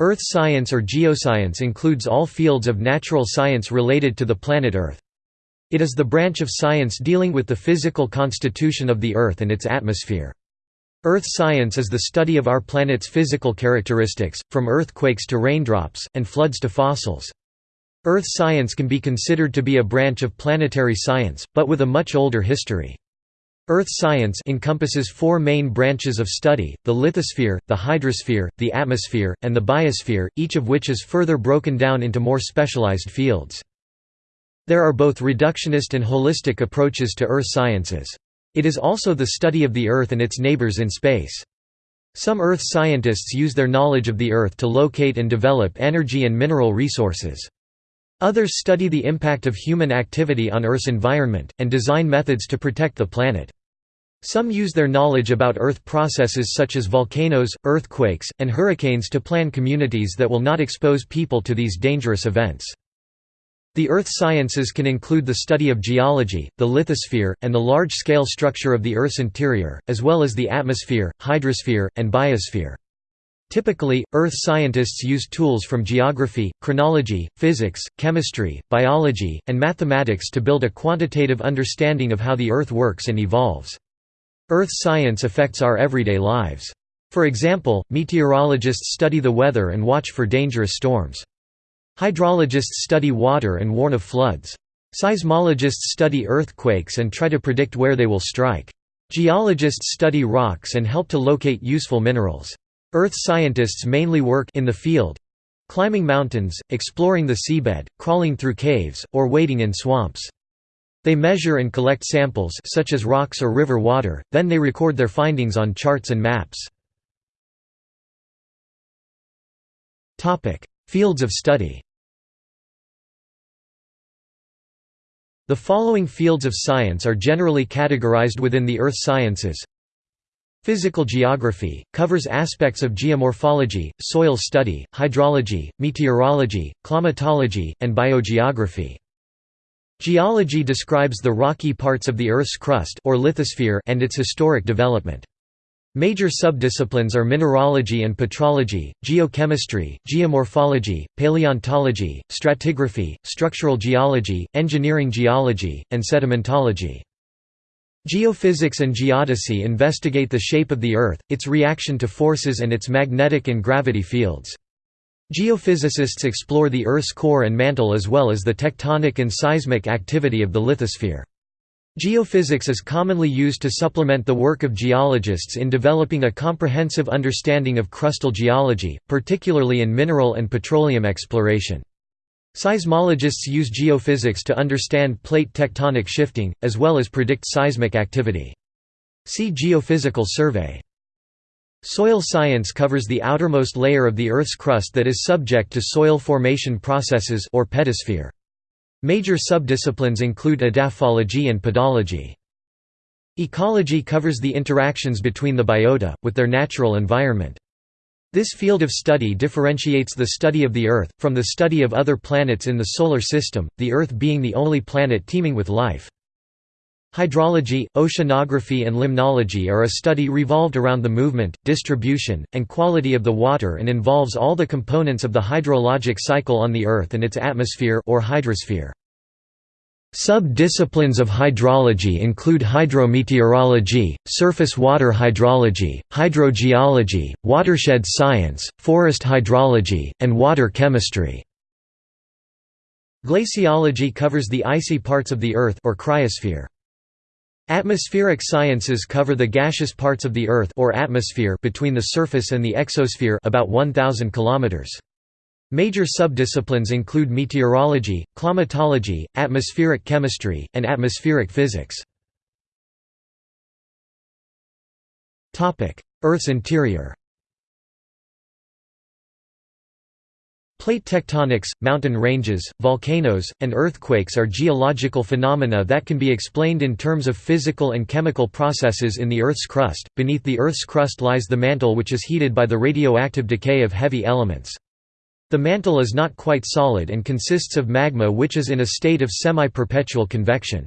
Earth science or geoscience includes all fields of natural science related to the planet Earth. It is the branch of science dealing with the physical constitution of the Earth and its atmosphere. Earth science is the study of our planet's physical characteristics, from earthquakes to raindrops, and floods to fossils. Earth science can be considered to be a branch of planetary science, but with a much older history. Earth science encompasses four main branches of study, the lithosphere, the hydrosphere, the atmosphere, and the biosphere, each of which is further broken down into more specialized fields. There are both reductionist and holistic approaches to earth sciences. It is also the study of the Earth and its neighbors in space. Some Earth scientists use their knowledge of the Earth to locate and develop energy and mineral resources. Others study the impact of human activity on Earth's environment, and design methods to protect the planet. Some use their knowledge about Earth processes such as volcanoes, earthquakes, and hurricanes to plan communities that will not expose people to these dangerous events. The earth sciences can include the study of geology, the lithosphere, and the large-scale structure of the Earth's interior, as well as the atmosphere, hydrosphere, and biosphere. Typically, Earth scientists use tools from geography, chronology, physics, chemistry, biology, and mathematics to build a quantitative understanding of how the Earth works and evolves. Earth science affects our everyday lives. For example, meteorologists study the weather and watch for dangerous storms. Hydrologists study water and warn of floods. Seismologists study earthquakes and try to predict where they will strike. Geologists study rocks and help to locate useful minerals. Earth scientists mainly work in the field climbing mountains, exploring the seabed, crawling through caves, or wading in swamps. They measure and collect samples such as rocks or river water, then they record their findings on charts and maps. Fields of study The following fields of science are generally categorized within the earth sciences Physical geography, covers aspects of geomorphology, soil study, hydrology, meteorology, climatology, and biogeography. Geology describes the rocky parts of the Earth's crust or lithosphere and its historic development. Major subdisciplines are mineralogy and petrology, geochemistry, geomorphology, paleontology, stratigraphy, structural geology, engineering geology, and sedimentology. Geophysics and geodesy investigate the shape of the Earth, its reaction to forces and its magnetic and gravity fields. Geophysicists explore the Earth's core and mantle as well as the tectonic and seismic activity of the lithosphere. Geophysics is commonly used to supplement the work of geologists in developing a comprehensive understanding of crustal geology, particularly in mineral and petroleum exploration. Seismologists use geophysics to understand plate tectonic shifting, as well as predict seismic activity. See geophysical survey. Soil science covers the outermost layer of the Earth's crust that is subject to soil formation processes or pedosphere. Major subdisciplines include edaphology and pedology. Ecology covers the interactions between the biota, with their natural environment. This field of study differentiates the study of the Earth, from the study of other planets in the Solar System, the Earth being the only planet teeming with life. Hydrology, oceanography and limnology are a study revolved around the movement, distribution, and quality of the water and involves all the components of the hydrologic cycle on the Earth and its atmosphere or hydrosphere. Sub-disciplines of hydrology include hydrometeorology, surface water hydrology, hydrogeology, watershed science, forest hydrology, and water chemistry. Glaciology covers the icy parts of the Earth or cryosphere. Atmospheric sciences cover the gaseous parts of the Earth or atmosphere between the surface and the exosphere about 1000 kilometers. Major subdisciplines include meteorology, climatology, atmospheric chemistry, and atmospheric physics. Earth's interior Plate tectonics, mountain ranges, volcanoes, and earthquakes are geological phenomena that can be explained in terms of physical and chemical processes in the Earth's crust. Beneath the Earth's crust lies the mantle which is heated by the radioactive decay of heavy elements. The mantle is not quite solid and consists of magma which is in a state of semi-perpetual convection.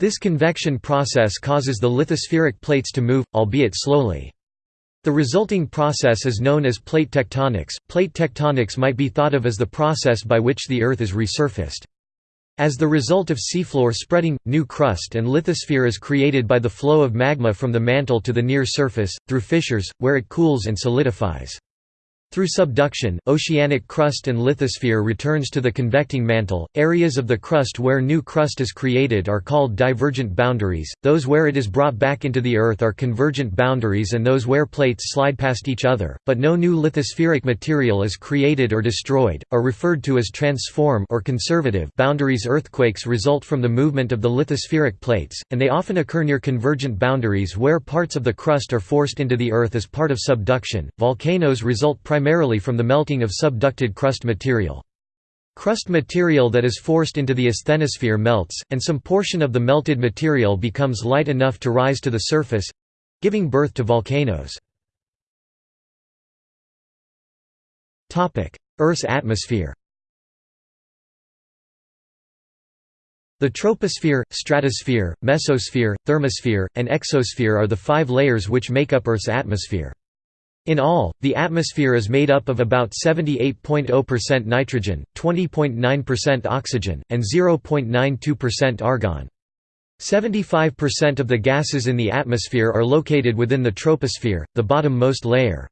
This convection process causes the lithospheric plates to move, albeit slowly. The resulting process is known as plate tectonics. Plate tectonics might be thought of as the process by which the Earth is resurfaced. As the result of seafloor spreading, new crust and lithosphere is created by the flow of magma from the mantle to the near surface, through fissures, where it cools and solidifies. Through subduction, oceanic crust and lithosphere returns to the convecting mantle. Areas of the crust where new crust is created are called divergent boundaries, those where it is brought back into the Earth are convergent boundaries and those where plates slide past each other, but no new lithospheric material is created or destroyed, are referred to as transform or conservative boundaries. Earthquakes result from the movement of the lithospheric plates, and they often occur near convergent boundaries where parts of the crust are forced into the Earth as part of subduction. Volcanoes result primarily primarily from the melting of subducted crust material. Crust material that is forced into the asthenosphere melts, and some portion of the melted material becomes light enough to rise to the surface—giving birth to volcanoes. Earth's atmosphere The troposphere, stratosphere, mesosphere, thermosphere, and exosphere are the five layers which make up Earth's atmosphere. In all, the atmosphere is made up of about 78.0% nitrogen, 20.9% oxygen, and 0.92% argon. 75% of the gases in the atmosphere are located within the troposphere, the bottom-most layer.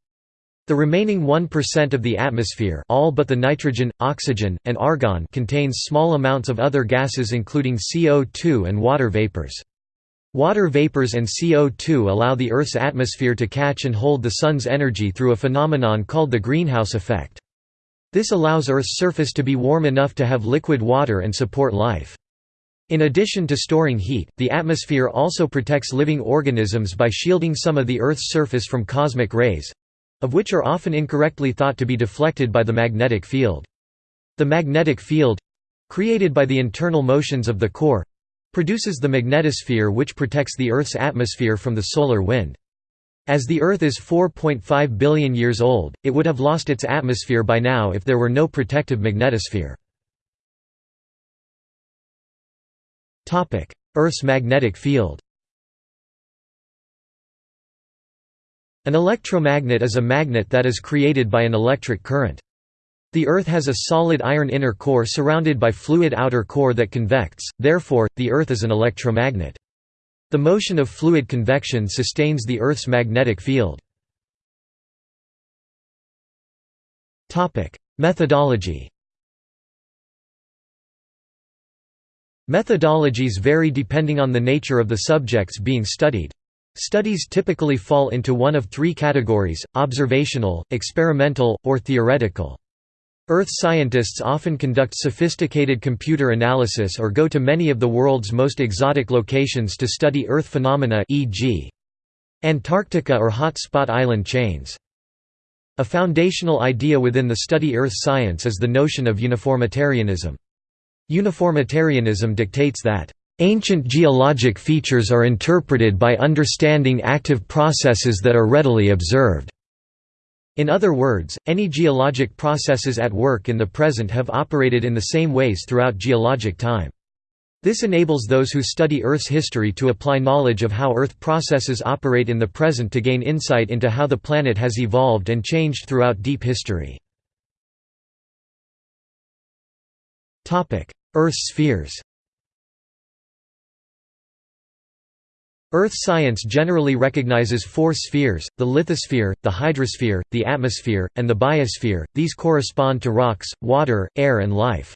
The remaining 1% of the atmosphere all but the nitrogen, oxygen, and argon contains small amounts of other gases including CO2 and water vapors. Water vapors and CO2 allow the Earth's atmosphere to catch and hold the Sun's energy through a phenomenon called the greenhouse effect. This allows Earth's surface to be warm enough to have liquid water and support life. In addition to storing heat, the atmosphere also protects living organisms by shielding some of the Earth's surface from cosmic rays—of which are often incorrectly thought to be deflected by the magnetic field. The magnetic field—created by the internal motions of the core, produces the magnetosphere which protects the Earth's atmosphere from the solar wind. As the Earth is 4.5 billion years old, it would have lost its atmosphere by now if there were no protective magnetosphere. Earth's magnetic field An electromagnet is a magnet that is created by an electric current. The Earth has a solid iron inner core surrounded by fluid outer core that convects, therefore, the Earth is an electromagnet. The motion of fluid convection sustains the Earth's magnetic field. Methodology Methodologies vary depending on the nature of the subjects being studied. Studies typically fall into one of three categories, observational, experimental, or theoretical. Earth scientists often conduct sophisticated computer analysis or go to many of the world's most exotic locations to study Earth phenomena e.g. Antarctica or hot spot island chains. A foundational idea within the study Earth science is the notion of uniformitarianism. Uniformitarianism dictates that, "...ancient geologic features are interpreted by understanding active processes that are readily observed." In other words, any geologic processes at work in the present have operated in the same ways throughout geologic time. This enables those who study Earth's history to apply knowledge of how Earth processes operate in the present to gain insight into how the planet has evolved and changed throughout deep history. Earth's spheres Earth science generally recognizes four spheres, the lithosphere, the hydrosphere, the atmosphere, and the biosphere, these correspond to rocks, water, air and life.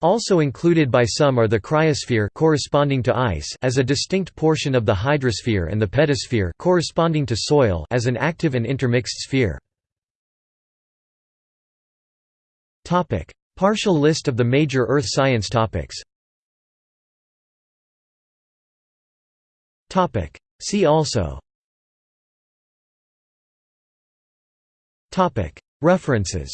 Also included by some are the cryosphere corresponding to ice as a distinct portion of the hydrosphere and the pedosphere corresponding to soil as an active and intermixed sphere. Partial list of the major Earth science topics Topic. See also. Topic. References.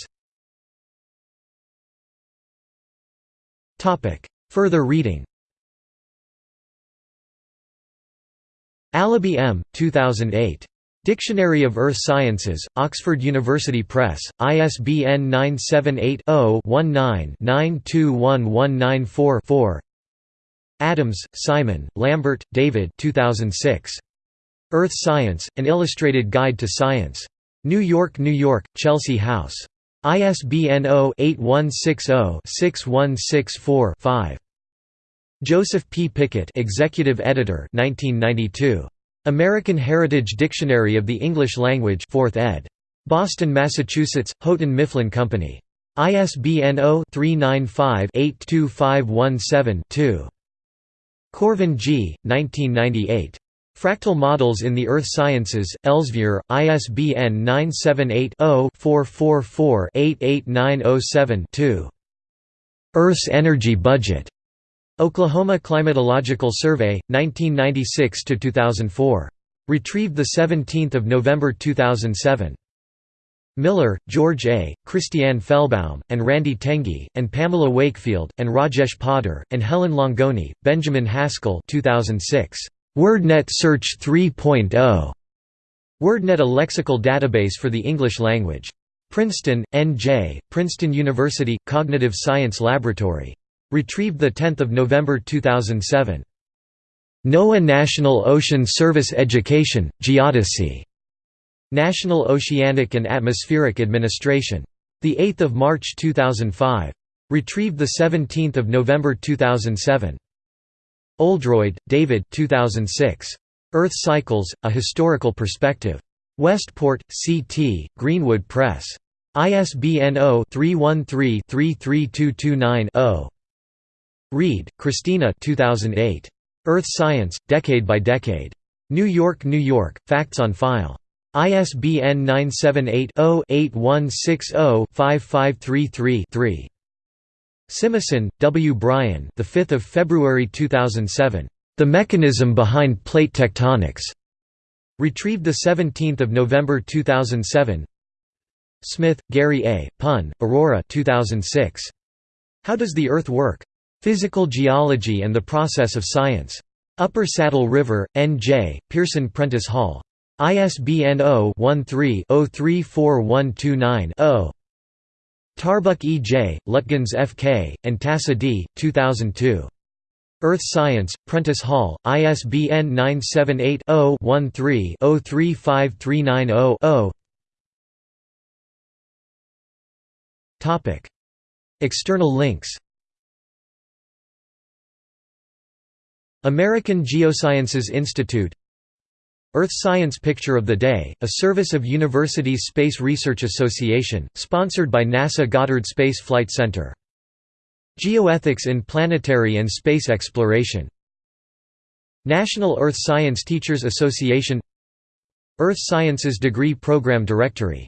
Topic. Further reading. Allaby M. 2008. Dictionary of Earth Sciences, Oxford University Press, ISBN 978 0 19 921194 4 Adams, Simon, Lambert, David 2006. Earth Science, An Illustrated Guide to Science. New York, New York, Chelsea House. ISBN 0-8160-6164-5. Joseph P. Pickett Executive Editor 1992. American Heritage Dictionary of the English Language 4th ed. Boston, Massachusetts, Houghton Mifflin Company. ISBN 0-395-82517-2. Korvin G., 1998. Fractal Models in the Earth Sciences, Elsevier, ISBN 978-0-444-88907-2. Earth's Energy Budget. Oklahoma Climatological Survey, 1996–2004. Retrieved 17 November 2007. Miller, George A., Christiane Fellbaum, and Randee Tengi, and Pamela Wakefield, and Rajesh Poddar, and Helen Langone, Benjamin Haskell 2006. WordNet Search 3.0. WordNet a lexical database for the English language. Princeton, N.J., Princeton University, Cognitive Science Laboratory. Retrieved 10 November 2007. NOAA National Ocean Service Education, Geodesy. National Oceanic and Atmospheric Administration. 8 March 2005. Retrieved 17 November 2007. Oldroyd, David 2006. Earth Cycles, A Historical Perspective. Westport, C.T., Greenwood Press. ISBN 0-313-33229-0. Reed, Christina 2008. Earth Science, Decade by Decade. New York, New York, Facts on File. ISBN 978-0-8160-5533-3. Simison, W. Brian the 5th of February 2007. The Mechanism Behind Plate Tectonics. Retrieved 17 November 2007. Smith, Gary A., Pun, Aurora 2006. How Does the Earth Work? Physical Geology and the Process of Science. Upper Saddle River, N.J., Pearson Prentice Hall. ISBN 0-13-034129-0. Tarbuck E. J., Lutgens F. K., and Tasa D., 2002. Earth Science, Prentice Hall, ISBN 978 0 13 035390 0. External links American Geosciences Institute Earth Science Picture of the Day, a service of Universities Space Research Association, sponsored by NASA Goddard Space Flight Center. Geoethics in Planetary and Space Exploration. National Earth Science Teachers Association. Earth Sciences Degree Program Directory